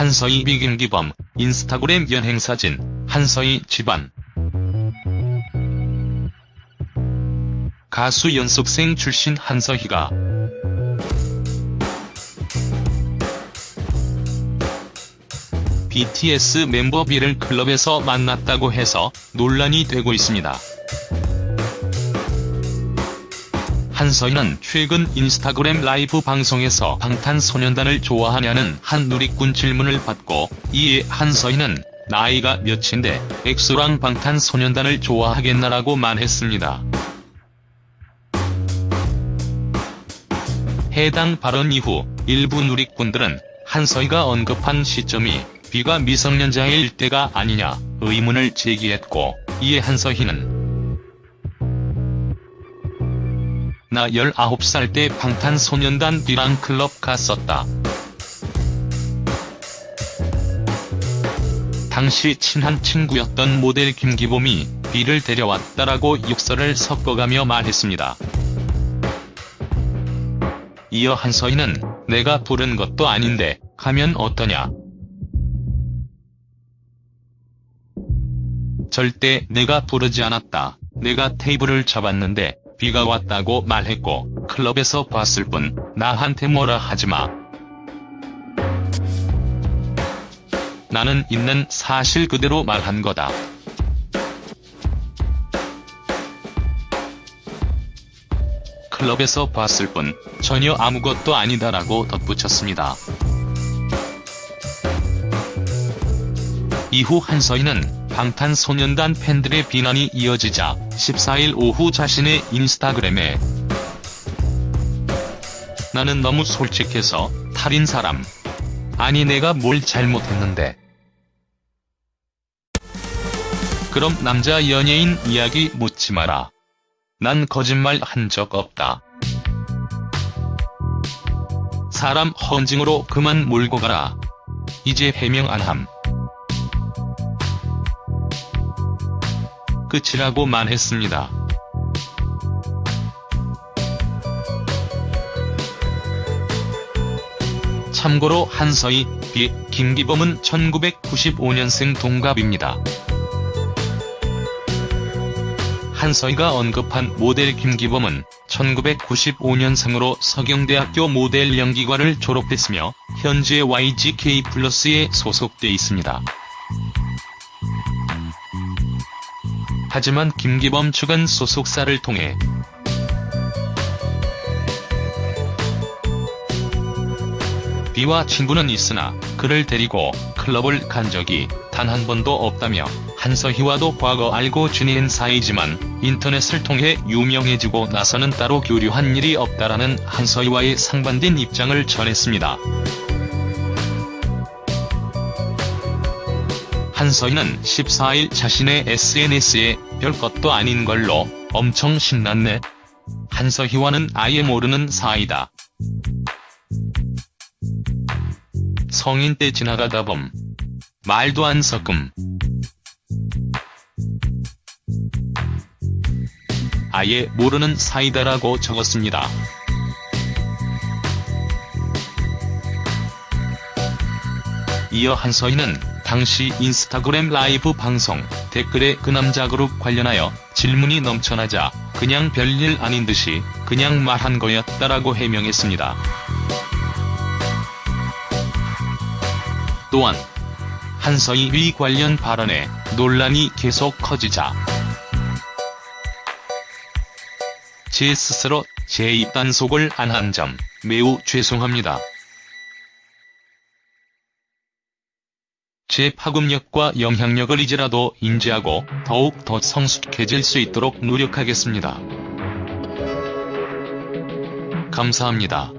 한서희 비김기범, 인스타그램 연행사진, 한서희 집안. 가수 연습생 출신 한서희가 BTS 멤버 B를 클럽에서 만났다고 해서 논란이 되고 있습니다. 한서희는 최근 인스타그램 라이브 방송에서 방탄소년단을 좋아하냐는 한 누리꾼 질문을 받고 이에 한서희는 나이가 몇인데 엑소랑 방탄소년단을 좋아하겠나라고 말했습니다. 해당 발언 이후 일부 누리꾼들은 한서희가 언급한 시점이 B가 미성년자일 때가 아니냐 의문을 제기했고 이에 한서희는 나 19살 때 방탄소년단 B랑 클럽 갔었다. 당시 친한 친구였던 모델 김기범이 B를 데려왔다라고 육설을 섞어가며 말했습니다. 이어 한서희는 내가 부른 것도 아닌데 가면 어떠냐. 절대 내가 부르지 않았다. 내가 테이블을 잡았는데 비가 왔다고 말했고 클럽에서 봤을 뿐 나한테 뭐라 하지마. 나는 있는 사실 그대로 말한 거다. 클럽에서 봤을 뿐 전혀 아무것도 아니다라고 덧붙였습니다. 이후 한서희는 방탄소년단 팬들의 비난이 이어지자 14일 오후 자신의 인스타그램에 나는 너무 솔직해서 탈인 사람. 아니 내가 뭘 잘못했는데. 그럼 남자 연예인 이야기 묻지 마라. 난 거짓말 한 적 없다. 사람 헌징으로 그만 몰고 가라. 이제 해명 안 함. 끝이라고 말했습니다. 참고로 한서희, 비, 김기범은 1995년생 동갑입니다. 한서희가 언급한 모델 김기범은 1995년생으로 서경대학교 모델 연기과를 졸업했으며 현재 YGK 플러스에 소속돼 있습니다. 하지만 김기범 측은 소속사를 통해 B와 친분은 있으나 그를 데리고 클럽을 간 적이 단 한 번도 없다며 한서희와도 과거 알고 지낸 사이지만 인터넷을 통해 유명해지고 나서는 따로 교류한 일이 없다라는 한서희와의 상반된 입장을 전했습니다. 한서희는 14일 자신의 SNS에 별것도 아닌 걸로 엄청 신났네. 한서희와는 아예 모르는 사이다. 성인 때 지나가다 범. 말도 안 섞음. 아예 모르는 사이다라고 적었습니다. 이어 한서희는 당시 인스타그램 라이브 방송 댓글에 그 남자 그룹 관련하여 질문이 넘쳐나자 그냥 별일 아닌 듯이 그냥 말한 거였다라고 해명했습니다. 또한 한서희 위 관련 발언에 논란이 계속 커지자 제 스스로 제 입단속을 안 한 점 매우 죄송합니다. 제 파급력과 영향력을 이제라도 인지하고 더욱 더 성숙해질 수 있도록 노력하겠습니다. 감사합니다.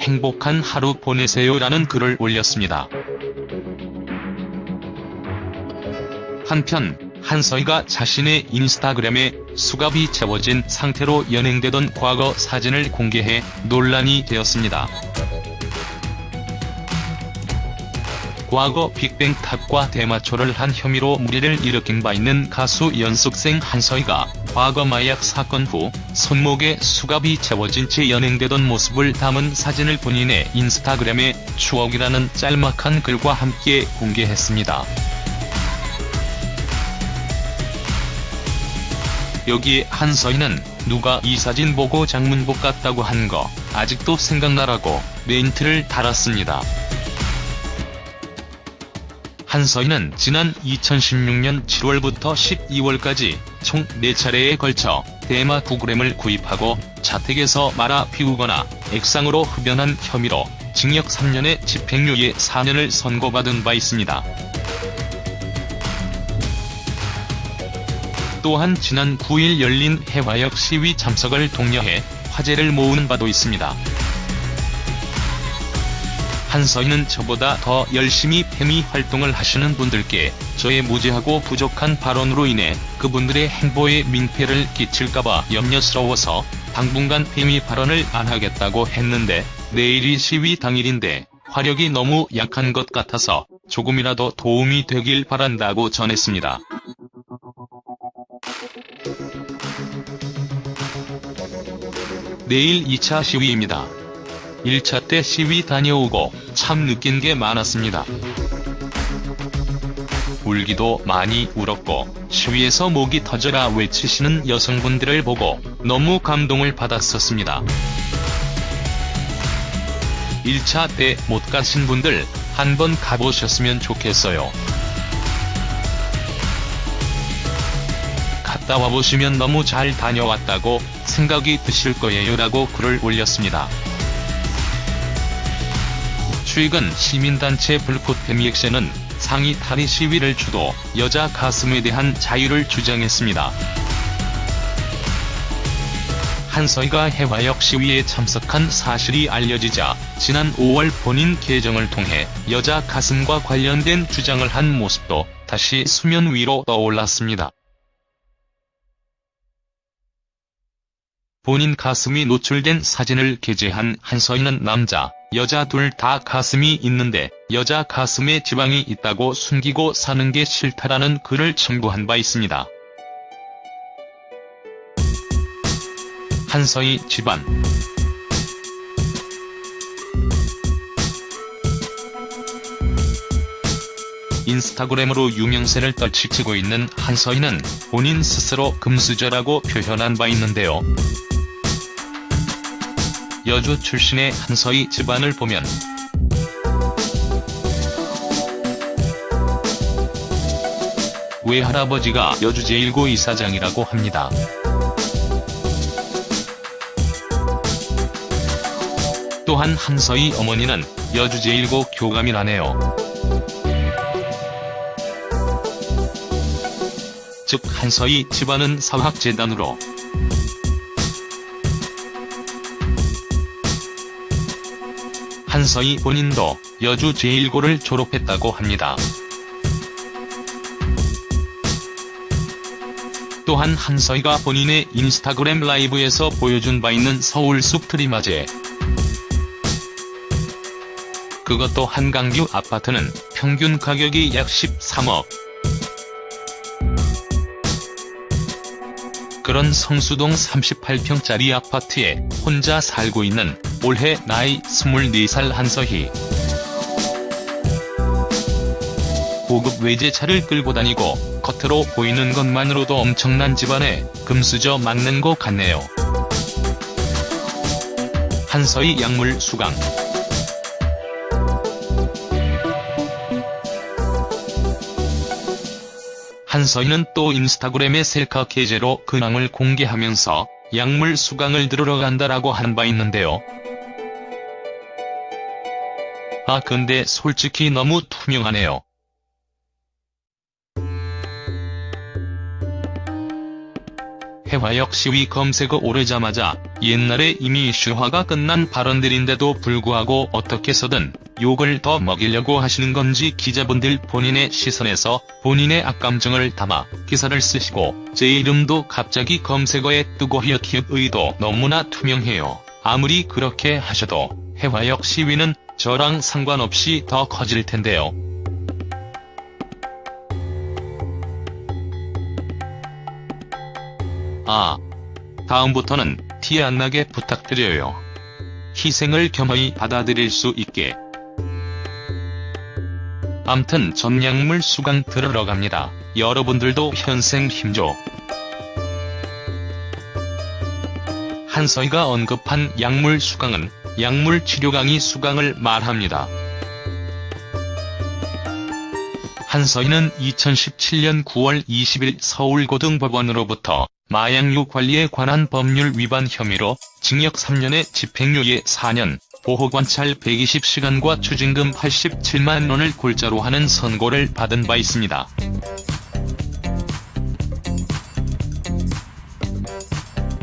행복한 하루 보내세요라는 글을 올렸습니다. 한편 한서희가 자신의 인스타그램에 수갑이 채워진 상태로 연행되던 과거 사진을 공개해 논란이 되었습니다. 과거 빅뱅탑과 대마초를 한 혐의로 무리를 일으킨 바 있는 가수 연습생 한서희가 과거 마약 사건 후 손목에 수갑이 채워진 채 연행되던 모습을 담은 사진을 본인의 인스타그램에 추억이라는 짤막한 글과 함께 공개했습니다. 여기에 한서희는 누가 이 사진 보고 장문복 같다고 한 거 아직도 생각나라고 멘트를 달았습니다. 한서희는 지난 2016년 7월부터 12월까지 총 4차례에 걸쳐 대마 9g을 구입하고 자택에서 말아 피우거나 액상으로 흡연한 혐의로 징역 3년에 집행유예 4년을 선고받은 바 있습니다. 또한 지난 9일 열린 해화역 시위 참석을 독려해 화제를 모으는 바도 있습니다. 한서희는 저보다 더 열심히 페미 활동을 하시는 분들께 저의 무지하고 부족한 발언으로 인해 그분들의 행보에 민폐를 끼칠까봐 염려스러워서 당분간 페미 발언을 안 하겠다고 했는데 내일이 시위 당일인데 화력이 너무 약한 것 같아서 조금이라도 도움이 되길 바란다고 전했습니다. 내일 2차 시위입니다. 1차 때 시위 다녀오고 참 느낀 게 많았습니다. 울기도 많이 울었고 시위에서 목이 터져라 외치시는 여성분들을 보고 너무 감동을 받았었습니다. 1차 때 못 가신 분들 한번 가보셨으면 좋겠어요. 갔다 와보시면 너무 잘 다녀왔다고 생각이 드실 거예요 라고 글을 올렸습니다. 최근 시민단체 불꽃 페미액션은 상의 탈의 시위를 주도 여자 가슴에 대한 자유를 주장했습니다. 한서희가 해화역 시위에 참석한 사실이 알려지자 지난 5월 본인 계정을 통해 여자 가슴과 관련된 주장을 한 모습도 다시 수면 위로 떠올랐습니다. 본인 가슴이 노출된 사진을 게재한 한서희는 남자, 여자 둘 다 가슴이 있는데 여자 가슴에 지방이 있다고 숨기고 사는 게 싫다라는 글을 첨부한 바 있습니다. 한서희 집안 인스타그램으로 유명세를 떨치고 있는 한서희는 본인 스스로 금수저라고 표현한 바 있는데요. 여주 출신의 한서희 집안을 보면 외할아버지가 여주 제1고 이사장이라고 합니다. 또한 한서희 어머니는 여주 제1고 교감이라네요. 즉 한서희 집안은 사학재단으로 한서희 본인도 여주 제1고를 졸업했다고 합니다. 또한 한서희가 본인의 인스타그램 라이브에서 보여준 바 있는 서울 숲트리마제 그것 도 한강뷰 아파트는 평균 가격이 약 13억. 그런 성수동 38평짜리 아파트에 혼자 살고 있는 올해 나이 24살 한서희. 고급 외제차를 끌고 다니고 겉으로 보이는 것만으로도 엄청난 집안에 금수저 맞는 것 같네요. 한서희 약물 수강 한서희는 또 인스타그램의 셀카 계제로 근황을 공개하면서 약물 수강을 들으러 간다라고 한 바 있는데요. 아 근데 솔직히 너무 투명하네요. 해화역 시위 검색어 오르자마자 옛날에 이미 이슈화가 끝난 발언들인데도 불구하고 어떻게 해서든 욕을 더 먹이려고 하시는 건지 기자분들 본인의 시선에서 본인의 악감정을 담아 기사를 쓰시고 제 이름도 갑자기 검색어에 뜨고 히읗히읗 의도 너무나 투명해요. 아무리 그렇게 하셔도 해화역 시위는 저랑 상관없이 더 커질 텐데요. 아. 다음부터는 티 안 나게 부탁드려요. 희생을 겸허히 받아들일 수 있게. 암튼 전약물 수강 들으러 갑니다. 여러분들도 현생 힘줘. 한서희가 언급한 약물 수강은 약물 치료 강의 수강을 말합니다. 한서희는 2017년 9월 20일 서울고등법원으로부터 마약류 관리에 관한 법률 위반 혐의로 징역 3년에 집행유예 4년, 보호관찰 120시간과 추징금 87만 원을 골자로 하는 선고를 받은 바 있습니다.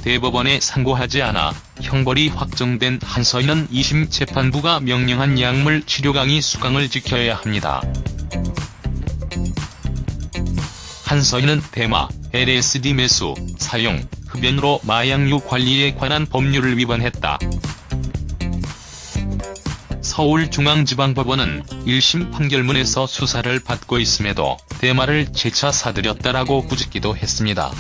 대법원에 상고하지 않아 형벌이 확정된 한서희는 2심 재판부가 명령한 약물 치료 강의 수강을 지켜야 합니다. 한서희는 대마, LSD 매수, 사용, 흡연으로 마약류 관리에 관한 법률을 위반했다. 서울중앙지방법원은 1심 판결문에서 수사를 받고 있음에도 대마를 재차 사들였다라고 부짓기도 했습니다.